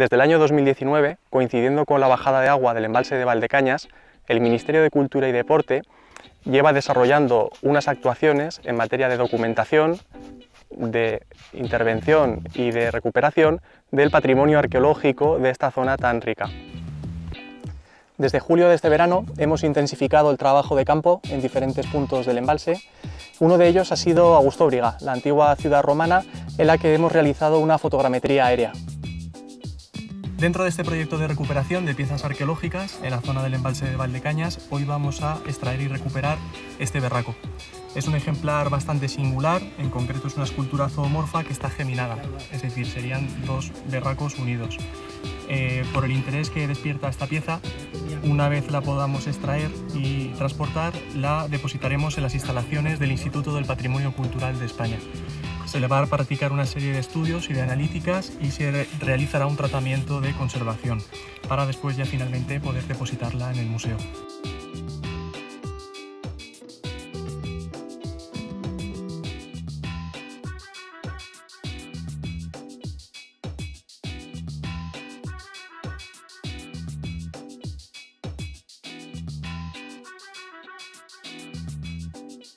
Desde el año 2019, coincidiendo con la bajada de agua del embalse de Valdecañas, el Ministerio de Cultura y Deporte lleva desarrollando unas actuaciones en materia de documentación, de intervención y de recuperación del patrimonio arqueológico de esta zona tan rica. Desde julio de este verano hemos intensificado el trabajo de campo en diferentes puntos del embalse. Uno de ellos ha sido Augustóbriga, la antigua ciudad romana en la que hemos realizado una fotogrametría aérea. Dentro de este proyecto de recuperación de piezas arqueológicas en la zona del embalse de Valdecañas, hoy vamos a extraer y recuperar este berraco. Es un ejemplar bastante singular, en concreto es una escultura zoomorfa que está geminada, es decir, serían dos berracos unidos. Eh, por el interés que despierta esta pieza, una vez la podamos extraer y transportar, la depositaremos en las instalaciones del Instituto del Patrimonio Cultural de España. Se le va a practicar una serie de estudios y de analíticas y se realizará un tratamiento de conservación para después ya finalmente poder depositarla en el museo.